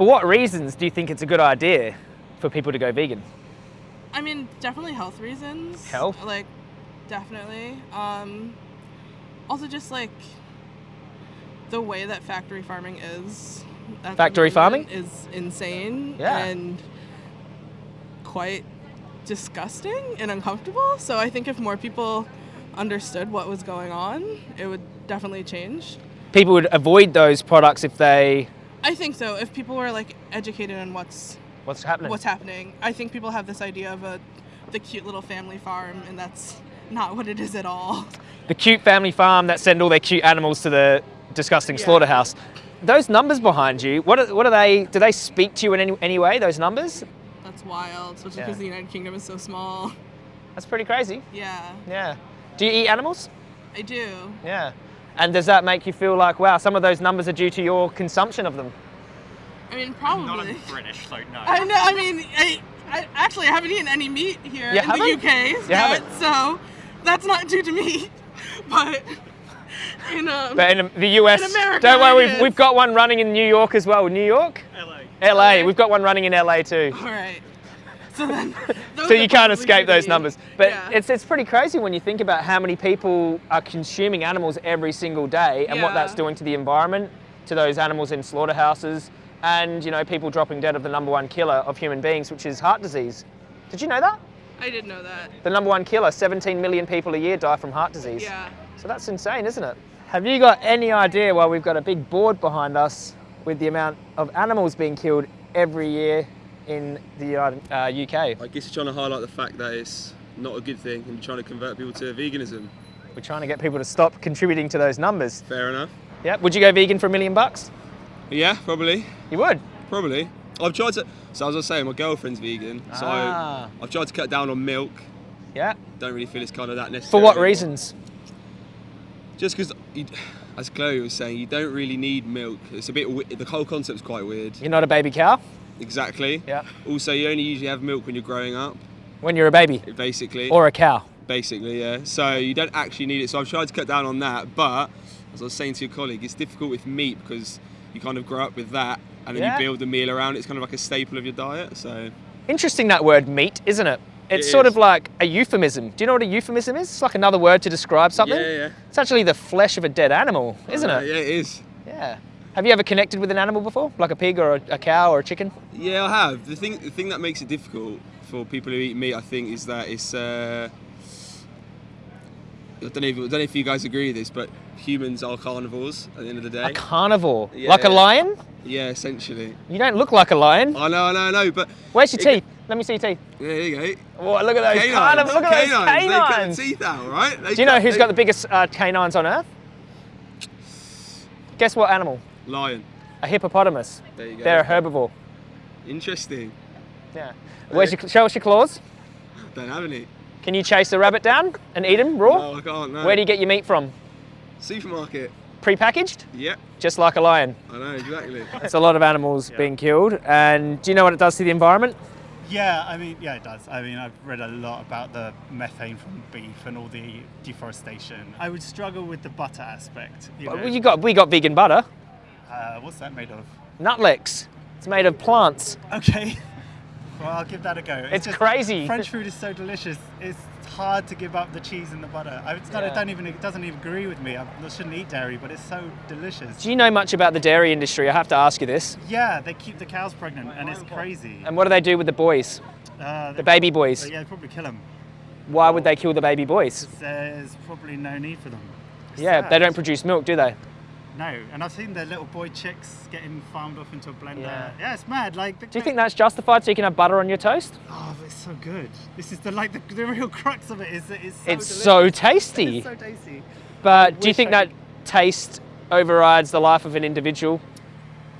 For what reasons do you think it's a good idea for people to go vegan? I mean, definitely health reasons. Health? Like, definitely. Um, also, just like the way that factory farming is. Factory farming? is insane Yeah. and quite disgusting and uncomfortable. So I think if more people understood what was going on, it would definitely change. People would avoid those products if they. I think so. If people were like educated on what's What's happening? what's happening. I think people have this idea of a the cute little family farm, and that's not what it is at all. the cute family farm that send all their cute animals to the disgusting Yeah. slaughterhouse. Those numbers behind you, what are, what are they? Do they speak to you in any, any way? Those numbers? That's wild, especially Yeah. because the United Kingdom is so small. That's pretty crazy. Yeah, Yeah. Do you eat animals? I do. Yeah. And does that make you feel like, wow, some of those numbers are due to your consumption of them? I mean, probably. Not probably. a British, so no. I know. I mean, I, I actually I haven't eaten any meat here You in haven't? the UK You yet, haven't? so that's not due to me. But in um, But in the US, In America, don't worry, we've, we've got one running in New York as well. New York? LA. LA, we've got one running in LA too. all right. So then, So you can't escape those numbers. But Yeah. it's, it's pretty crazy when you think about how many people are consuming animals every single day and what that's doing to the environment, to those animals in slaughterhouses, and you know, people dropping dead of the number one killer of human beings, which is heart disease. Did you know that? I did know that. The number one killer, 17 million people a year die from heart disease. Yeah. So that's insane, isn't it? Have you got any idea why we've got a big board behind us with the amount of animals being killed every year in the uh, UK? I guess you're trying to highlight the fact that it's not a good thing and you're trying to convert people to veganism. We're trying to get people to stop contributing to those numbers. Fair enough. Yeah. Would you go vegan for a million bucks? Yeah, probably. You would. Probably. I've tried to. So as I was saying, my girlfriend's vegan, so Ah. I've tried to cut down on milk. Yeah. Don't really feel it's kind of that necessary. For what reasons? Just because, as Chloe was saying, you don't really need milk. It's a bit. The whole concept's quite weird. You're not a baby cow. Exactly. Yeah. Also, you only usually have milk when you're growing up, When you're a baby basically. or a cow. basically, yeah. So you don't actually need it. So I've tried to cut down on that, but as I was saying to your colleague, it's difficult with meat because you kind of grow up with that, and then Yeah. you build a meal around it. It's kind of like a staple of your diet. So Interesting that word meat, isn't it? It's It sort is. of like a euphemism. Do you know what a euphemism is? It's like another word to describe something. Yeah, yeah. It's actually the flesh of a dead animal, isn't Uh, it? Yeah, it is. Yeah. Have you ever connected with an animal before? Like a pig or a, a cow or a chicken? Yeah, I have. The thing, the thing that makes it difficult for people who eat meat, I think, is that it's. Uh, I don't know, if, I don't know if you guys agree with this, but humans are carnivores at the end of the day. A carnivore. Yeah. Like a lion? Yeah, essentially. You don't look like a lion. I know, I know, I know, but Where's your teeth? Let me see your teeth. yeah, there you go. Oh, look at those Canines, carnivores. Look at canines. those They cut canines. the teeth out, right? They Do you know who's they- got the biggest uh, canines on earth? Guess what animal? Lion? A hippopotamus. There you go. They're a herbivore. Interesting. Yeah. Where's your, show us your claws. Don't have any. Can you chase a rabbit down and eat him raw? No, I can't. No. Where do you get your meat from? Supermarket. Pre-packaged? Yep, Just like a lion. I know exactly. It's a lot of animals being killed. And do you know what it does to the environment? Yeah, I mean, yeah, it does. I mean, I've read a lot about the methane from beef and all the deforestation. I would struggle with the butter aspect. You know, Well, you got, we got vegan butter. Uh, what's that made of? Nuttelex. It's made of plants. Okay. Well, I'll give that a go. It's just- crazy. French food is so delicious. It's hard to give up the cheese and the butter. It's not, Yeah. it don't even it doesn't even agree with me. I, I shouldn't eat dairy, but it's so delicious. Do you know much about the dairy industry? I have to ask you this. Yeah, they keep the cows pregnant, and it's crazy. And what do they do with the boys? Uh, The baby boys? Yeah, they'd probably kill them. Why would they kill the baby boys? There's probably no need for them. It's Yeah, sad. they don't produce milk, do they? No, and I've seen the little boy chicks getting farmed off into a blender. Yeah. Yeah, it's mad. Like, Do you think that's justified so you can have butter on your toast? Oh, but it's so good. This is the like the, the real crux of it. Is that it's so It's so tasty. It's so tasty. But do you think I that taste overrides the life of an individual?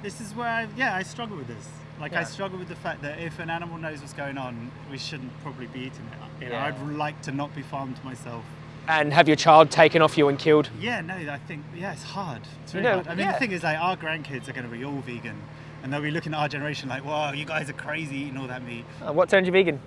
This is where I, yeah I struggle with this. Like Yeah. I struggle with the fact that if an animal knows what's going on, we shouldn't probably be eating it. You know, Yeah. I'd like to not be farmed myself. And have your child taken off you and killed? Yeah, no, I think yeah, it's hard. It's You know, hard. I mean, yeah. the thing is, like, our grandkids are going to be all vegan, and they'll be looking at our generation like, "Wow, you guys are crazy eating all that meat." Uh, what turned you vegan?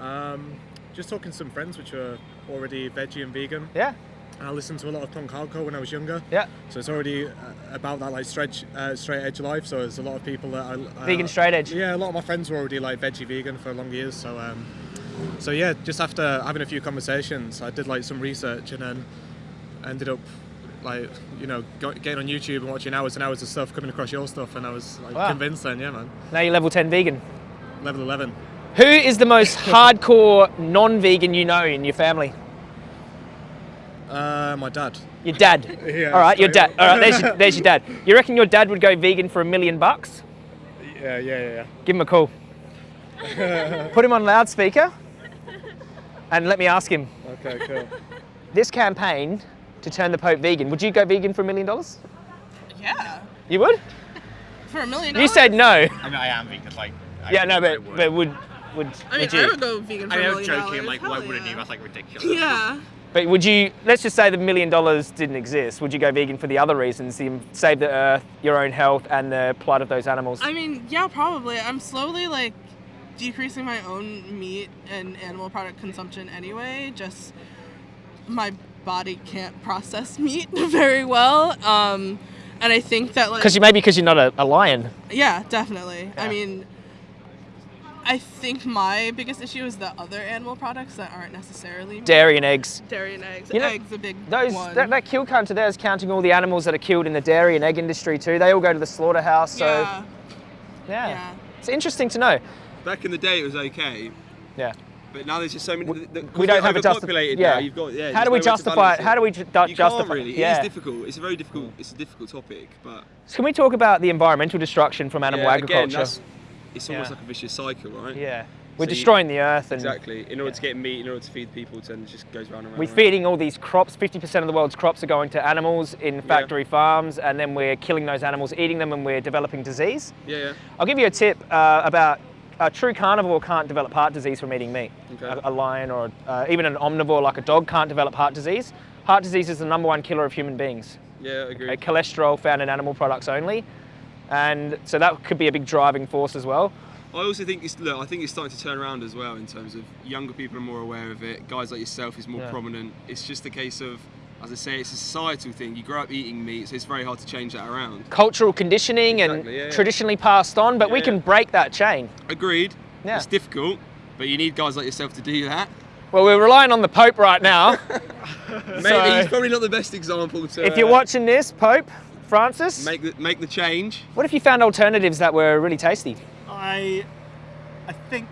Um, just talking to some friends which are already veggie and vegan. Yeah. and I listened to a lot of punk hardcore when I was younger. Yeah. So it's already uh, about that like straight uh, straight edge life. So there's a lot of people that are uh, Vegan straight edge. Yeah, a lot of my friends were already like veggie vegan for long years. So um, so yeah, just after having a few conversations, I did like some research and then ended up like you know getting on YouTube and watching hours and hours of stuff, coming across your stuff, and I was like Wow. convinced then, yeah, man. Now you're level 10 vegan. Level 11. Who is the most hardcore non-vegan you know in your family? Uh, my dad. Your dad. Yeah, All right, your dad. All right, there's your, there's your dad. You reckon your dad would go vegan for a million bucks? Yeah, yeah, yeah. Give him a call. Put him on loudspeaker and let me ask him. Okay, cool. This campaign to turn the Pope vegan, would you go vegan for a million dollars? Yeah. You would? For a million You said no. I mean, I am vegan. Like, I, Yeah, no, I but would. but would would I mean, would I you? would go vegan for I a mean, I million joking. dollars. I'm like, Hell why wouldn't you? That's like ridiculous. Yeah. But would you? Let's just say the million dollars didn't exist. Would you go vegan for the other reasons? The, save the earth, your own health, and the plight of those animals. I mean, yeah, probably. I'm slowly like decreasing my own meat and animal product consumption anyway. Just my body can't process meat very well. Um, and I think that like Because you maybe because you're not a, a lion. yeah, definitely. Yeah. I mean, I think my biggest issue is the other animal products that aren't necessarily meat. Dairy and eggs. dairy and eggs. You know, eggs a big Those one. that, that kill counter there is counting all the animals that are killed in the dairy and egg industry too. They all go to the slaughterhouse. So yeah, yeah, yeah. it's interesting to know. Back in the day, it was okay, Yeah. but now there's just so many. The, we don't have a overpopulated yeah. now. You've got yeah. How do we no justify it? How do we ju- You justify? can't really. Yeah. It is difficult. It's a very difficult. It's a difficult topic, but So can we talk about the environmental destruction from animal yeah, agriculture? Again, it's almost Yeah. like a vicious cycle, right? yeah, we're So you- destroying the earth and Exactly. In order to get meat, in order to feed people, then it just goes round and round. we're and round. feeding all these crops. 50% of the world's crops are going to animals in factory farms, and then we're killing those animals, eating them, and we're developing disease. Yeah, yeah. I'll give you a tip uh, about a true carnivore can't develop heart disease from eating meat. Okay. A, a lion or uh, even an omnivore like a dog can't develop heart disease. Heart disease is the number one killer of human beings. Yeah, I agree. Okay, cholesterol found in animal products only, and so that could be a big driving force as well. I also think it's look. I think it's starting to turn around as well in terms of younger people are more aware of it. Guys like yourself is more Yeah. prominent. It's just a case of, as I say, it's a societal thing. You grow up eating meat, so it's very hard to change that around. Cultural conditioning and Exactly, yeah, yeah. traditionally passed on, but we can yeah. break that chain. Agreed. Yeah. It's difficult, but you need guys like yourself to do that. Well, we're relying on the Pope right now. Maybe So- he's probably not the best example to. if you're uh, watching this, Pope Francis, make the make the change. what if you found alternatives that were really tasty? I, I think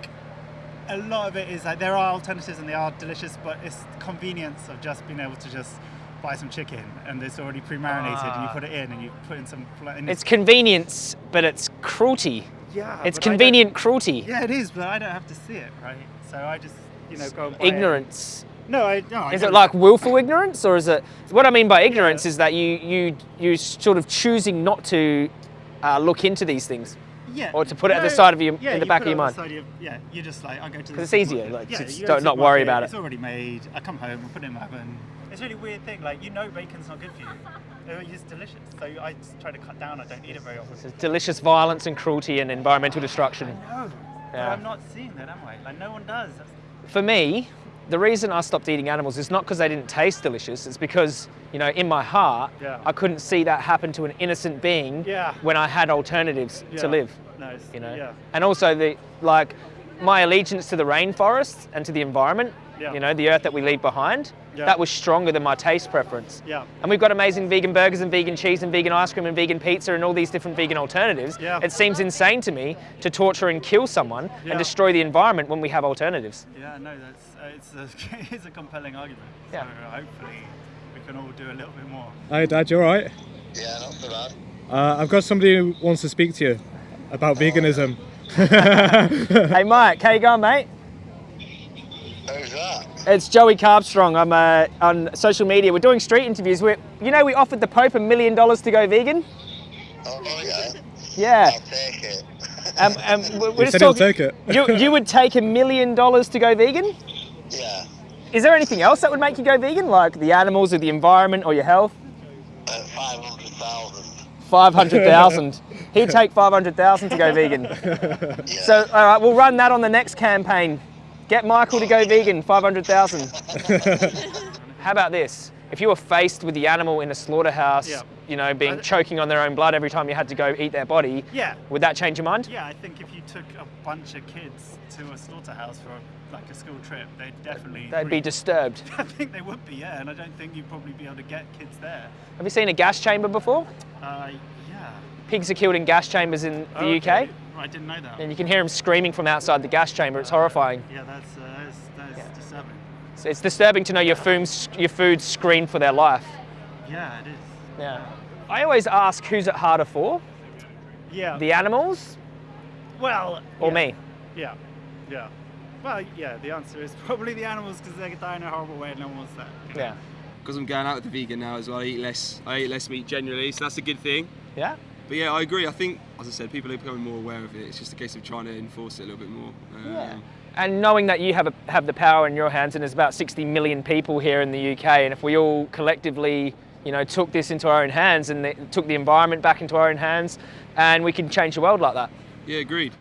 a lot of it is like there are alternatives and they are delicious, but it's convenience of just being able to just buy some chicken and it's already pre-marinated and you put it in and you put in some. It's convenience, but it's cruelty. yeah, It's I convenient cruelty. Yeah, it is, but I don't have to see it, right? So I just, you know, go buy it. Ignorance. No, I no. I Is it like willful ignorance, or is it? What I mean by ignorance is that you you you sort of choosing not to uh, look into these things. Yeah. or to put it at the side of your- yeah, in the you back of your it on the mind. your- yeah, you're just like I go to the 'Cause it's easier, like, yeah, just you go to don't- not worry about it. It's already made. I come home and put it in my oven. It's a really weird thing. Like you know, bacon's not good for you. It's delicious, so I just try to cut down. I don't eat it very often. It's delicious violence and cruelty and environmental destruction. No, but Yeah. I'm not seeing that, am I? Like no one does. That's, For me, the reason I stopped eating animals is not because they didn't taste delicious. It's because you know, in my heart, Yeah. I couldn't see that happen to an innocent being Yeah. when I had alternatives yeah. to live. It's, You know, and also the like my allegiance to the rainforest and to the environment. Yeah. You know, the earth that we leave behind. Yeah. That was stronger than my taste preference. Yeah. And we've got amazing vegan burgers and vegan cheese and vegan ice cream and vegan pizza and all these different vegan alternatives. Yeah. It seems insane to me to torture and kill someone Yeah. and destroy the environment when we have alternatives. Yeah. No, that's uh, it's a it's a compelling argument. Yeah. So hopefully we can all do a little bit more. Hi, Dad. You all right? Yeah, not so bad. Uh, I've got somebody who wants to speak to you about veganism. hey Mike, how you going, mate? Who's that? It's Joey Carbstrong. I'm uh, on social media. We're doing street interviews. we you know, we offered the Pope a million dollars to go vegan. Oh, yeah. Yeah. I'll take it. Um, um, we're He just said he'll talking- take it. You, you would take a million dollars to go vegan? yeah. Is there anything else that would make you go vegan, like the animals or the environment or your health? At 500,000. Five hundred thousand. He'd take five hundred thousand to go vegan. Yeah. So, all right, we'll run that on the next campaign. Get Michael to go vegan. Five hundred thousand. How about this? if you were faced with the animal in a slaughterhouse, Yeah. you know, being choking on their own blood every time you had to go eat their body, Yeah. would that change your mind? Yeah, I think if you took a bunch of kids to a slaughterhouse for like a school trip, they'd definitely. They'd be disturbed. I think they would be, yeah, and I don't think you'd probably be able to get kids there. Have you seen a gas chamber before? Uh, yeah. Pigs are killed in gas chambers in the Oh, UK, okay. I didn't know that. and you can hear them screaming from outside the gas chamber. It's horrifying. Yeah, that's uh, that's, that's Yeah. disturbing. So it's disturbing to know your food's, your food's screened for their life. Yeah, it is. Yeah. I always ask who's it harder for, Yeah. the animals well. or yeah. me? Yeah. Yeah. Well, yeah. The answer is probably the animals because they die in a horrible way, and no one wants that. Yeah. Because I'm going out with the vegan now as well, I eat less. I eat less meat generally, so that's a good thing. Yeah? But yeah, I agree. I think, as I said, people are becoming more aware of it. It's just a case of trying to enforce it a little bit more. Um, Yeah. And knowing that you have, a, have the power in your hands, and there's about 60 million people here in the UK, and if we all collectively, you know, took this into our own hands and the, took the environment back into our own hands, and we can change the world like that. yeah, agreed.